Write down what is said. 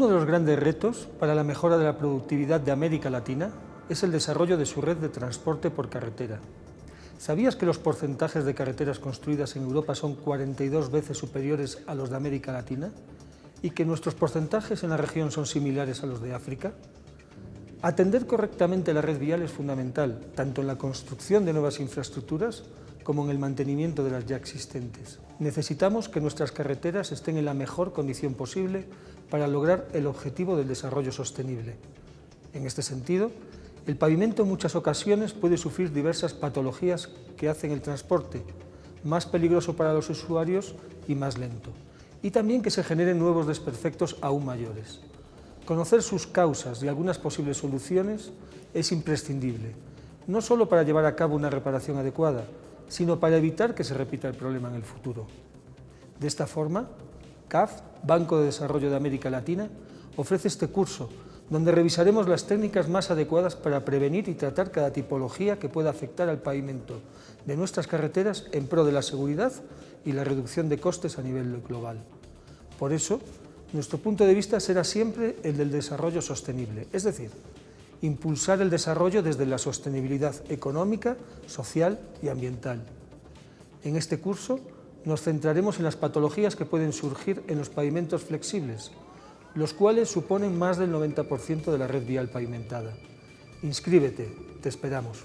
Uno de los grandes retos para la mejora de la productividad de América Latina es el desarrollo de su red de transporte por carretera. ¿Sabías que los porcentajes de carreteras construidas en Europa son 42 veces superiores a los de América Latina? ¿Y que nuestros porcentajes en la región son similares a los de África? Atender correctamente la red vial es fundamental, tanto en la construcción de nuevas infraestructuras como en el mantenimiento de las ya existentes. Necesitamos que nuestras carreteras estén en la mejor condición posible para lograr el objetivo del desarrollo sostenible. En este sentido, el pavimento en muchas ocasiones puede sufrir diversas patologías que hacen el transporte más peligroso para los usuarios y más lento, y también que se generen nuevos desperfectos aún mayores. Conocer sus causas y algunas posibles soluciones es imprescindible, no solo para llevar a cabo una reparación adecuada, sino para evitar que se repita el problema en el futuro. De esta forma, CAF, Banco de Desarrollo de América Latina, ofrece este curso donde revisaremos las técnicas más adecuadas para prevenir y tratar cada tipología que pueda afectar al pavimento de nuestras carreteras en pro de la seguridad y la reducción de costes a nivel global. Por eso, nuestro punto de vista será siempre el del desarrollo sostenible, es decir, impulsar el desarrollo desde la sostenibilidad económica, social y ambiental. En este curso nos centraremos en las patologías que pueden surgir en los pavimentos flexibles, los cuales suponen más del 90% de la red vial pavimentada. Inscríbete, te esperamos.